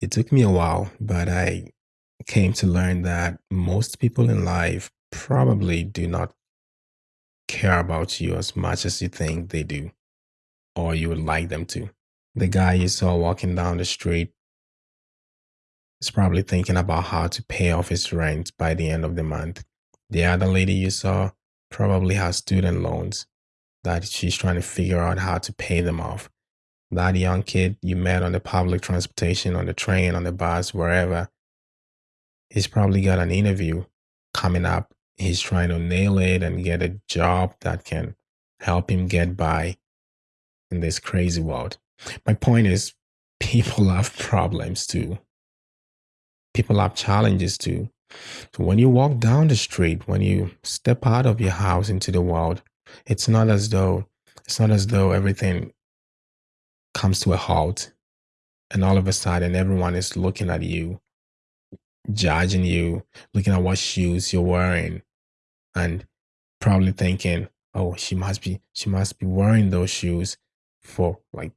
It took me a while, but I came to learn that most people in life probably do not care about you as much as you think they do, or you would like them to. The guy you saw walking down the street is probably thinking about how to pay off his rent by the end of the month. The other lady you saw probably has student loans that she's trying to figure out how to pay them off. That young kid you met on the public transportation, on the train, on the bus, wherever, he's probably got an interview coming up. He's trying to nail it and get a job that can help him get by in this crazy world. My point is, people have problems too. People have challenges too. So when you walk down the street, when you step out of your house into the world, it's not as though it's not as though everything comes to a halt and all of a sudden everyone is looking at you, judging you, looking at what shoes you're wearing, and probably thinking, oh, she must be she must be wearing those shoes for like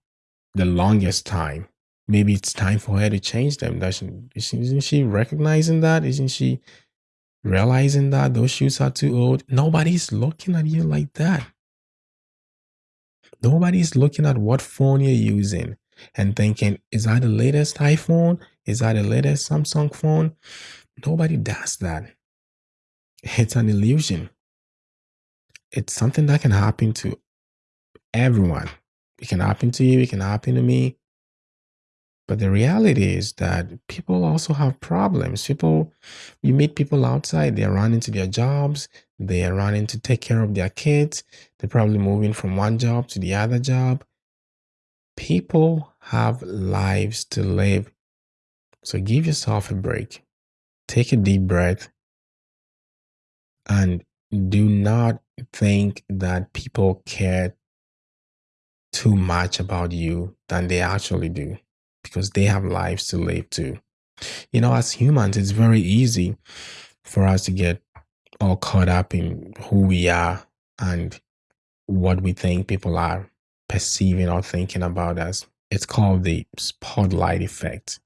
the longest time. Maybe it's time for her to change them. Doesn't isn't she recognizing that? Isn't she realizing that those shoes are too old? Nobody's looking at you like that. Nobody's looking at what phone you're using and thinking, is that the latest iPhone? Is that the latest Samsung phone? Nobody does that. It's an illusion. It's something that can happen to everyone. It can happen to you, it can happen to me. But the reality is that people also have problems. People, you meet people outside, they're running to their jobs, they are running to take care of their kids, they're probably moving from one job to the other job. People have lives to live. So give yourself a break. Take a deep breath and do not think that people care too much about you than they actually do because they have lives to live too. You know, as humans, it's very easy for us to get all caught up in who we are and what we think people are perceiving or thinking about us. It's called the spotlight effect.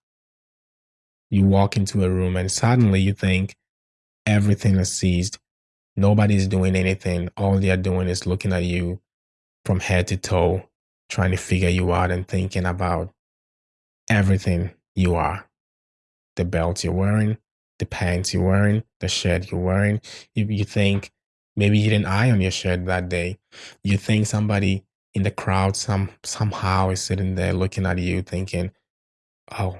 You walk into a room and suddenly you think everything is seized. Nobody's doing anything. All they're doing is looking at you from head to toe, trying to figure you out and thinking about everything you are the belt you're wearing, the pants you're wearing, the shirt you're wearing. If you think maybe you didn't iron your shirt that day, you think somebody in the crowd some somehow is sitting there looking at you thinking, oh,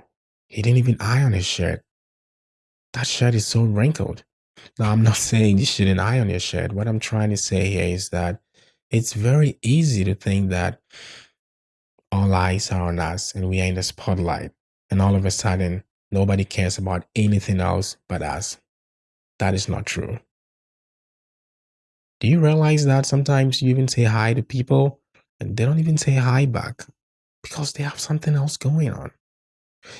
he didn't even iron his shirt. That shirt is so wrinkled. Now, I'm not saying you shouldn't iron your shirt. What I'm trying to say here is that it's very easy to think that all eyes are on us and we are in the spotlight. And all of a sudden, nobody cares about anything else but us. That is not true. Do you realize that sometimes you even say hi to people and they don't even say hi back because they have something else going on?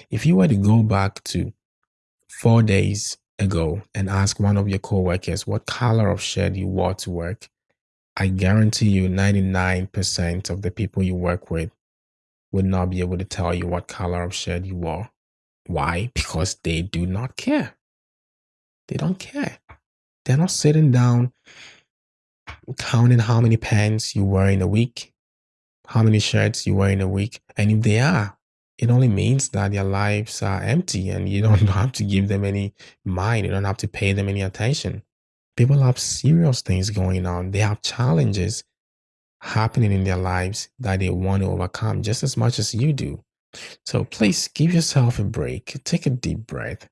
If you were to go back to four days ago and ask one of your coworkers what color of shirt you wore to work, I guarantee you 99% of the people you work with would not be able to tell you what color of shirt you wore. Why? Because they do not care. They don't care. They're not sitting down counting how many pants you wear in a week, how many shirts you wear in a week. And if they are, it only means that their lives are empty and you don't have to give them any mind. You don't have to pay them any attention. People have serious things going on. They have challenges happening in their lives that they want to overcome just as much as you do. So please give yourself a break. Take a deep breath.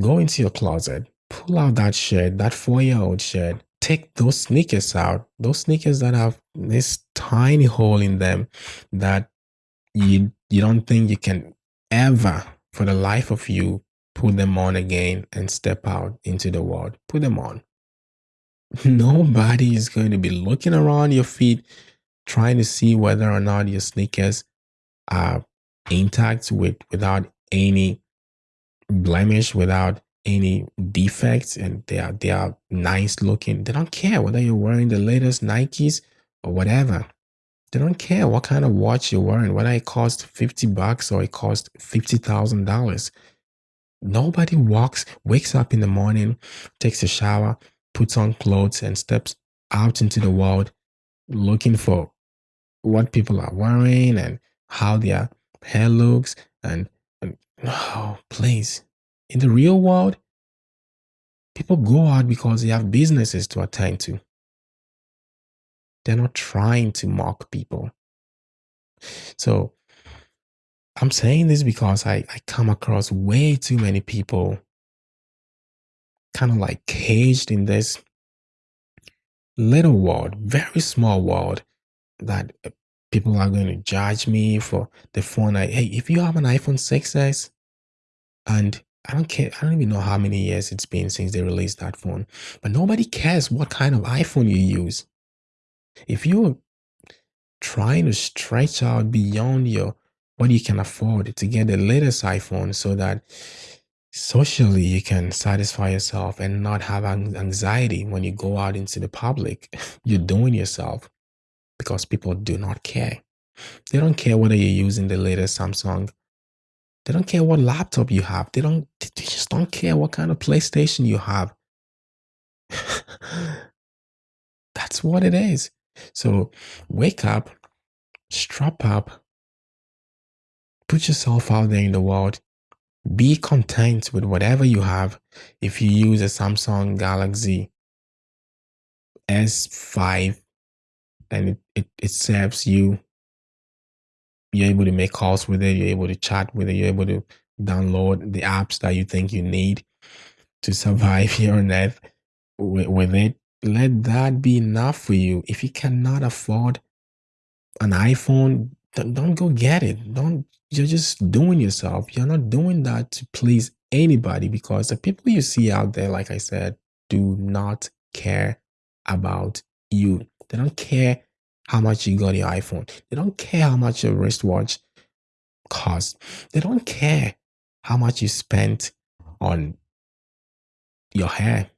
Go into your closet, pull out that shirt, that four year old shirt. Take those sneakers out, those sneakers that have this tiny hole in them that you you don't think you can ever for the life of you put them on again and step out into the world. Put them on. Nobody is going to be looking around your feet trying to see whether or not your sneakers are intact with without any blemish, without any defects, and they are they are nice looking. They don't care whether you're wearing the latest Nikes or whatever. They don't care what kind of watch you're wearing, whether it costs 50 bucks or it costs $50,000. Nobody walks, wakes up in the morning, takes a shower, puts on clothes, and steps out into the world looking for what people are wearing and how their hair looks. And, and oh, please, in the real world, people go out because they have businesses to attend to. They're not trying to mock people. So I'm saying this because I, I come across way too many people kind of like caged in this little world, very small world that uh, people are going to judge me for the phone. I, hey, if you have an iPhone 6s and I don't care, I don't even know how many years it's been since they released that phone, but nobody cares what kind of iPhone you use. If you're trying to stretch out beyond your what you can afford to get the latest iPhone so that socially you can satisfy yourself and not have anxiety when you go out into the public, you're doing yourself because people do not care. They don't care whether you're using the latest Samsung. They don't care what laptop you have. They don't they just don't care what kind of PlayStation you have. That's what it is. So wake up, strap up, put yourself out there in the world. Be content with whatever you have. If you use a Samsung Galaxy S5 and it, it, it serves you, you're able to make calls with it, you're able to chat with it, you're able to download the apps that you think you need to survive here on earth with, with it let that be enough for you. If you cannot afford an iPhone, don't go get it. Don't you're just doing yourself. You're not doing that to please anybody because the people you see out there, like I said, do not care about you. They don't care how much you got your iPhone. They don't care how much your wristwatch costs. They don't care how much you spent on your hair.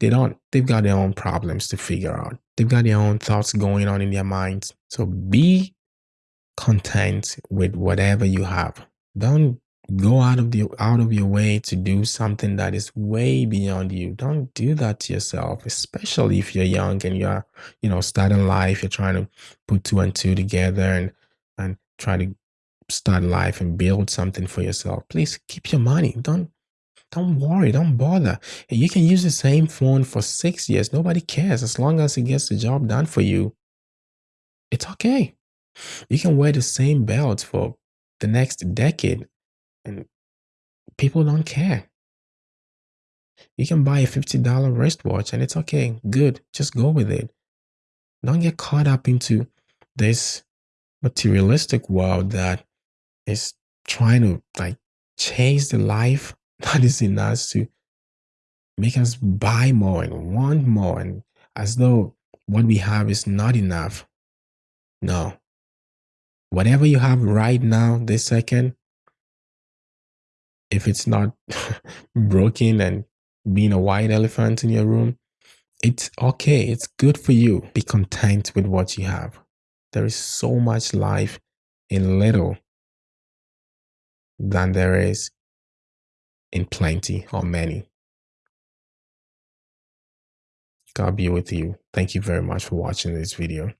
They don't, they've got their own problems to figure out. They've got their own thoughts going on in their minds. So be content with whatever you have. Don't go out of the out of your way to do something that is way beyond you. Don't do that to yourself, especially if you're young and you're, you know, starting life, you're trying to put two and two together and and try to start life and build something for yourself. Please keep your money. Don't don't worry, don't bother. You can use the same phone for six years. Nobody cares as long as it gets the job done for you. It's okay. You can wear the same belt for the next decade and people don't care. You can buy a $50 wristwatch and it's okay. Good. Just go with it. Don't get caught up into this materialistic world that is trying to like chase the life that is in us to make us buy more and want more and as though what we have is not enough. No. Whatever you have right now, this second, if it's not broken and being a white elephant in your room, it's okay. It's good for you. Be content with what you have. There is so much life in little than there is in plenty or many. God be with you. Thank you very much for watching this video.